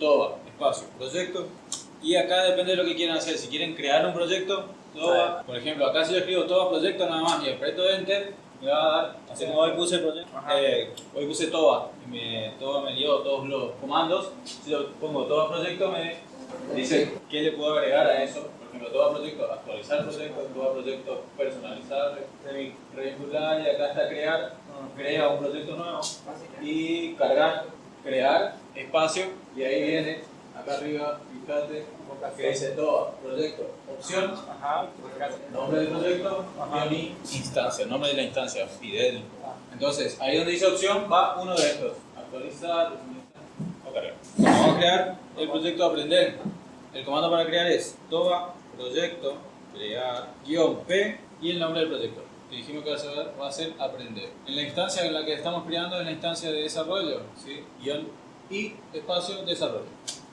toba, espacio, proyecto. Y acá depende de lo que quieran hacer. Si quieren crear un proyecto, toba, por ejemplo, acá si yo escribo toba proyecto nada más y aprieto enter, me va a dar, así como hoy puse proyecto, eh, hoy puse toba, y me, toba me dio todos los comandos. Si yo pongo toba proyecto, me dice qué le puedo agregar a eso. Por ejemplo, toba proyecto, actualizar proyecto, toba proyecto, personalizar, vincular y acá está crear, crea un proyecto nuevo y cargar, crear, espacio y ahí viene, acá arriba, fíjate, que dice todo, proyecto, opción, nombre del proyecto, y instancia, nombre de la instancia, Fidel. Entonces, ahí donde dice opción va uno de estos, actualizar. Vamos a crear el proyecto aprender. El comando para crear es toba proyecto crear guion p y el nombre del proyecto. Y dijimos que va a ser, va aprender. En la instancia en la que estamos creando es la instancia de desarrollo, ¿sí? guion y espacio desarrollo.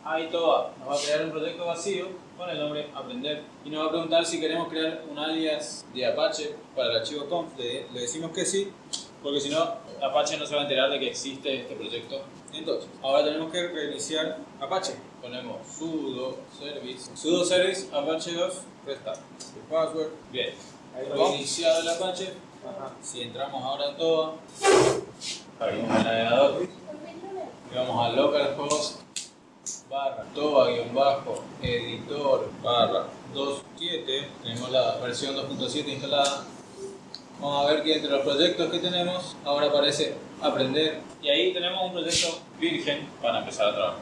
Ahí toda nos va a crear un proyecto vacío con el nombre aprender y nos va a preguntar si queremos crear un alias de Apache para el archivo conf. Le, le decimos que sí, porque si no Apache no se va a enterar de que existe este proyecto. Entonces, ahora tenemos que reiniciar Apache. Ponemos sudo service, sudo service apache 2 restart. El password, bien. Reiniciado el Apache. Si entramos ahora en todo, abrimos el navegador. Y vamos a localhost barra toba guion bajo editor barra 27 tenemos la versión 2.7 instalada. Vamos a ver que entre los proyectos que tenemos ahora aparece aprender. Y ahí tenemos un proyecto virgen para empezar a trabajar